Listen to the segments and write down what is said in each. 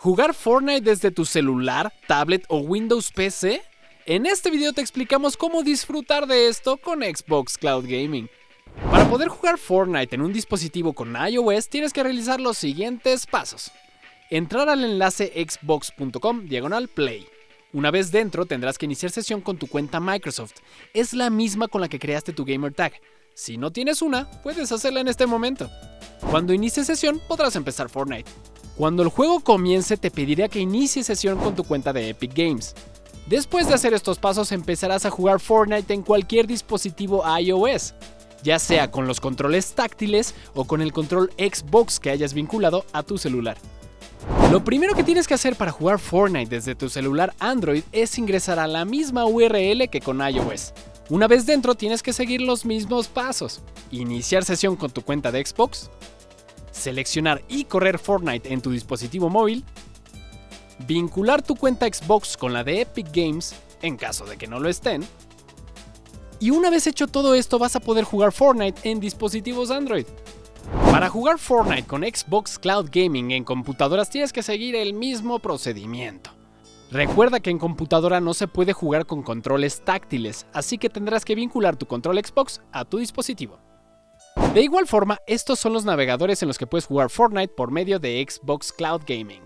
¿Jugar Fortnite desde tu celular, tablet o Windows PC? En este video te explicamos cómo disfrutar de esto con Xbox Cloud Gaming. Para poder jugar Fortnite en un dispositivo con iOS tienes que realizar los siguientes pasos. Entrar al enlace xbox.com diagonal play. Una vez dentro tendrás que iniciar sesión con tu cuenta Microsoft. Es la misma con la que creaste tu gamer tag. Si no tienes una, puedes hacerla en este momento. Cuando inicie sesión podrás empezar Fortnite. Cuando el juego comience te pedirá que inicies sesión con tu cuenta de Epic Games. Después de hacer estos pasos empezarás a jugar Fortnite en cualquier dispositivo iOS, ya sea con los controles táctiles o con el control Xbox que hayas vinculado a tu celular. Lo primero que tienes que hacer para jugar Fortnite desde tu celular Android es ingresar a la misma URL que con iOS. Una vez dentro tienes que seguir los mismos pasos. Iniciar sesión con tu cuenta de Xbox, seleccionar y correr Fortnite en tu dispositivo móvil, vincular tu cuenta Xbox con la de Epic Games en caso de que no lo estén, y una vez hecho todo esto vas a poder jugar Fortnite en dispositivos Android. Para jugar Fortnite con Xbox Cloud Gaming en computadoras tienes que seguir el mismo procedimiento. Recuerda que en computadora no se puede jugar con controles táctiles, así que tendrás que vincular tu control Xbox a tu dispositivo. De igual forma, estos son los navegadores en los que puedes jugar Fortnite por medio de Xbox Cloud Gaming.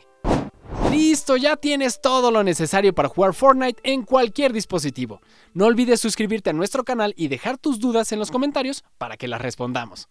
Listo, ya tienes todo lo necesario para jugar Fortnite en cualquier dispositivo. No olvides suscribirte a nuestro canal y dejar tus dudas en los comentarios para que las respondamos.